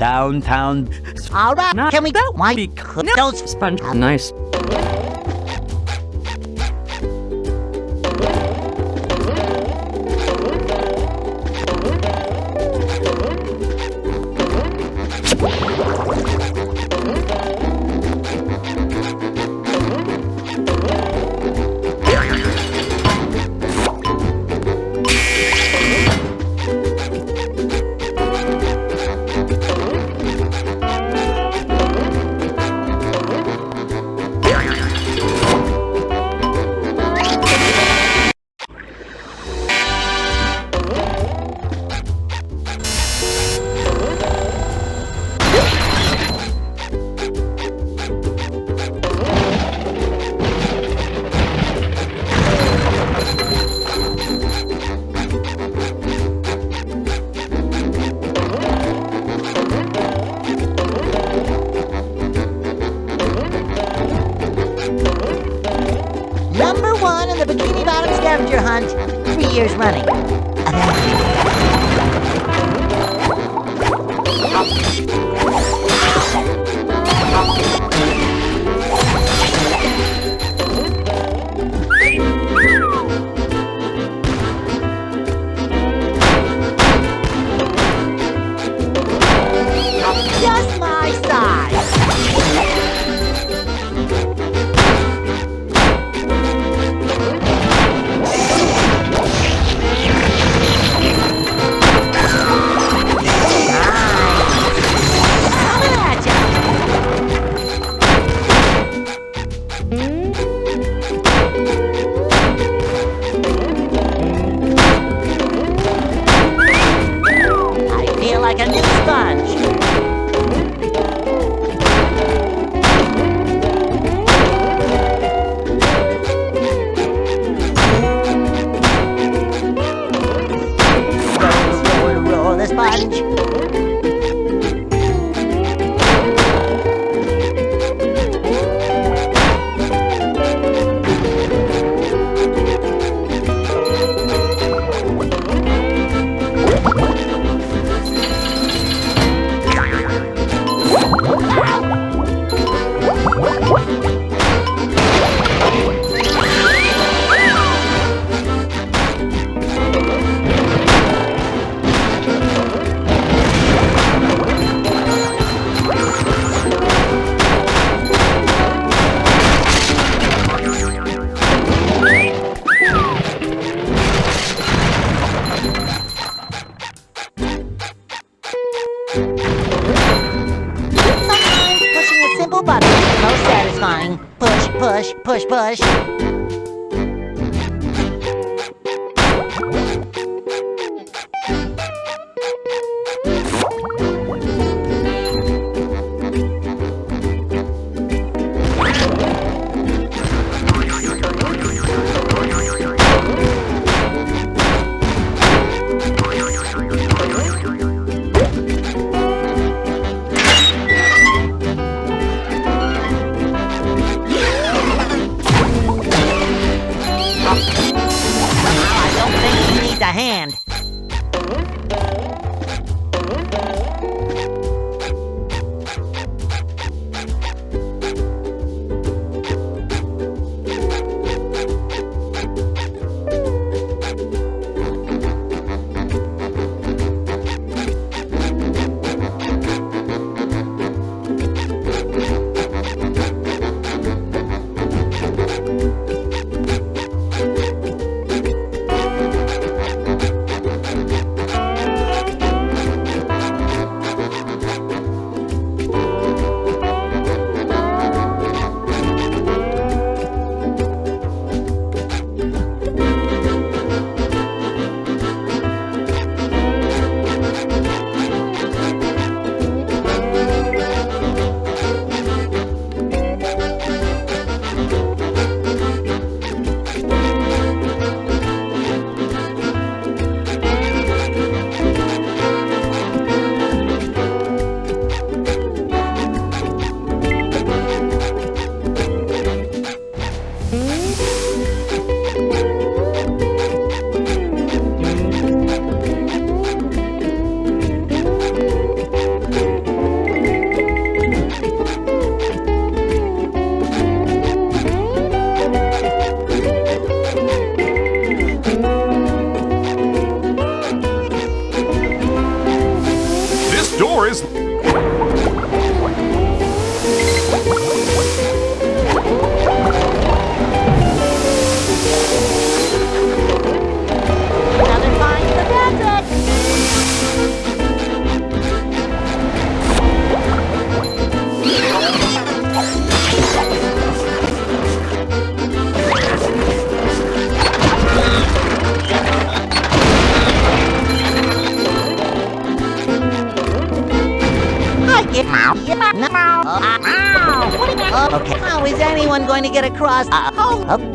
downtown. Alright, can we go? Why? Because those sponge nice. button. Most satisfying. Push, push, push, push. Going to get across? Uh, oh.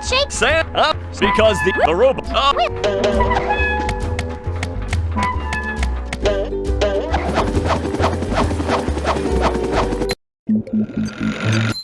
What shakes? Up, because the, the robot... Uh,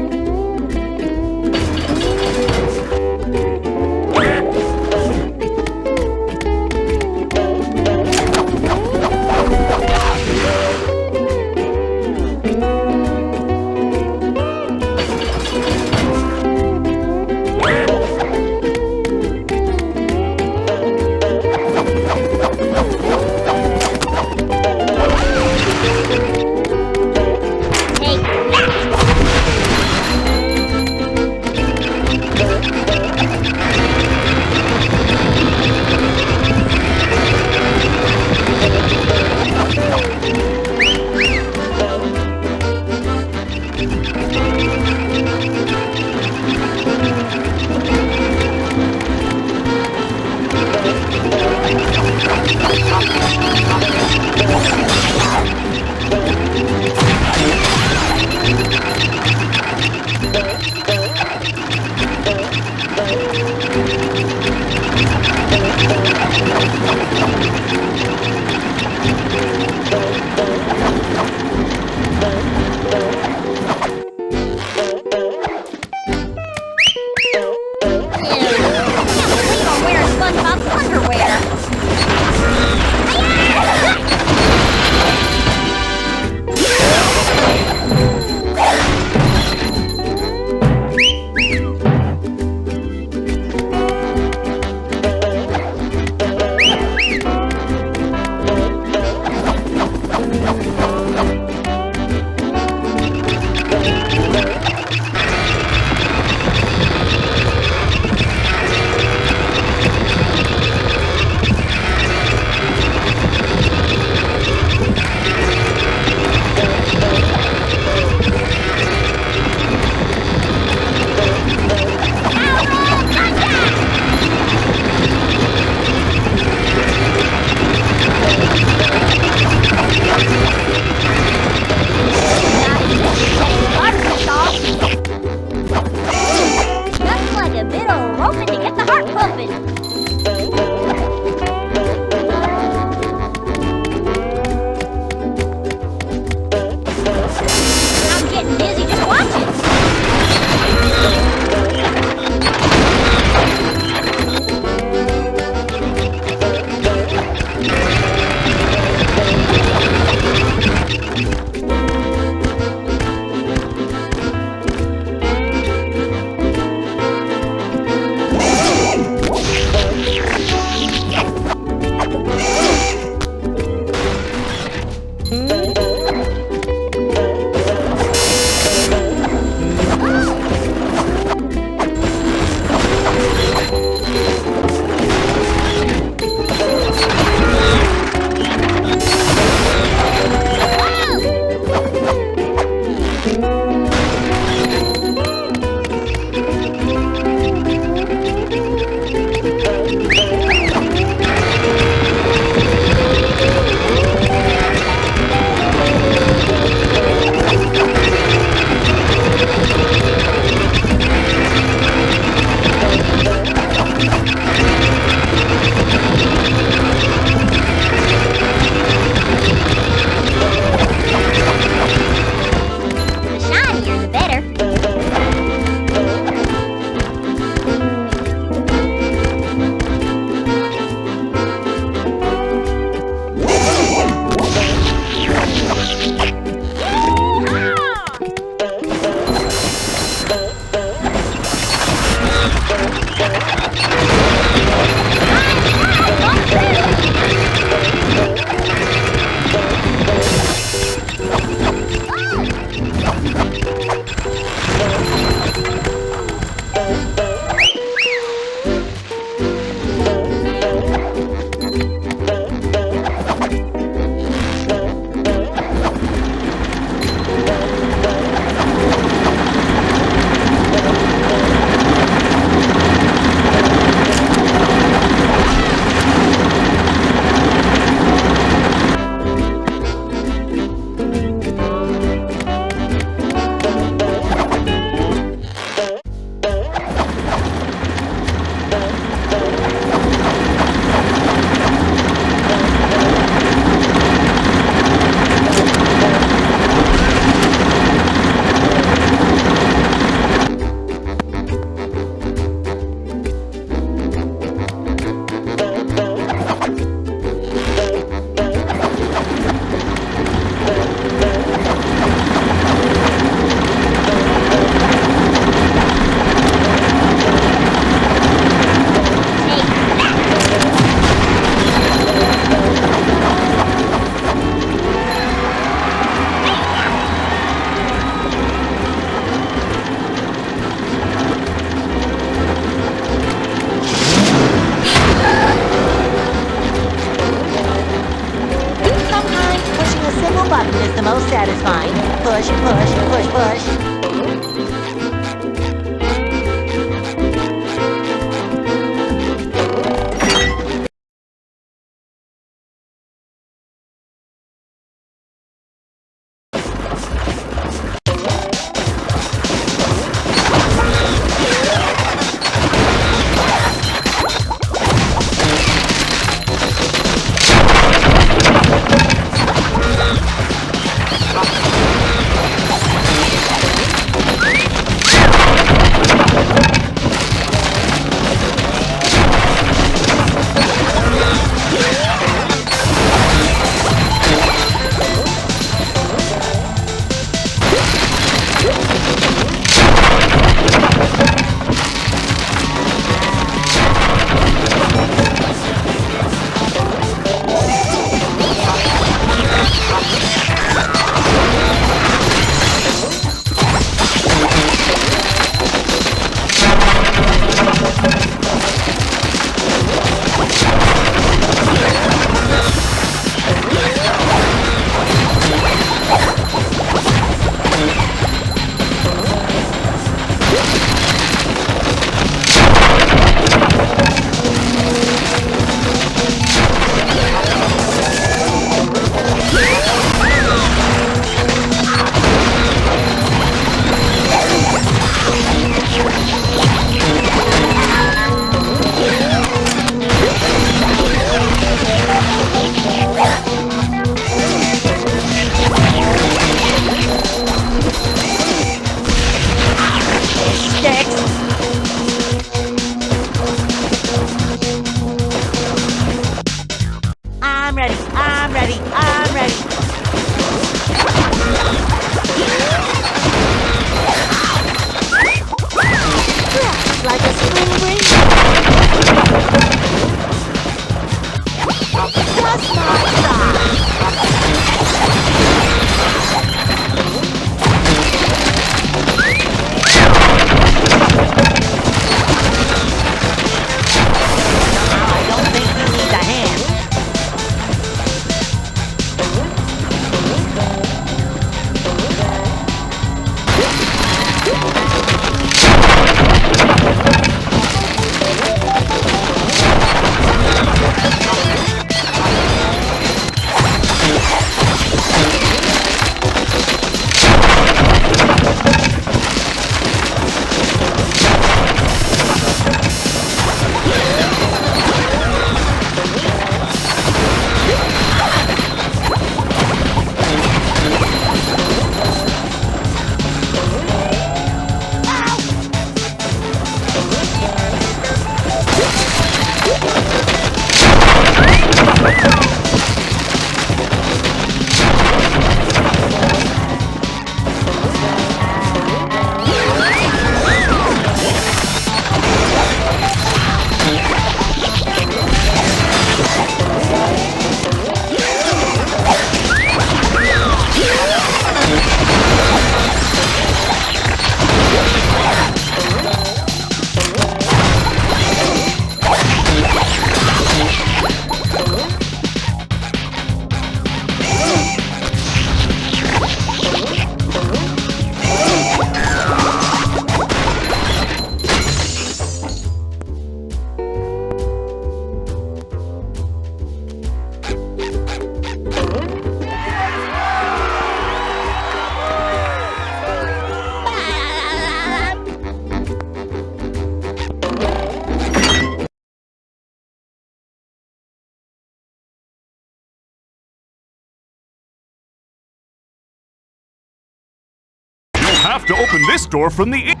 have to open this door from the in-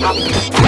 Gotcha!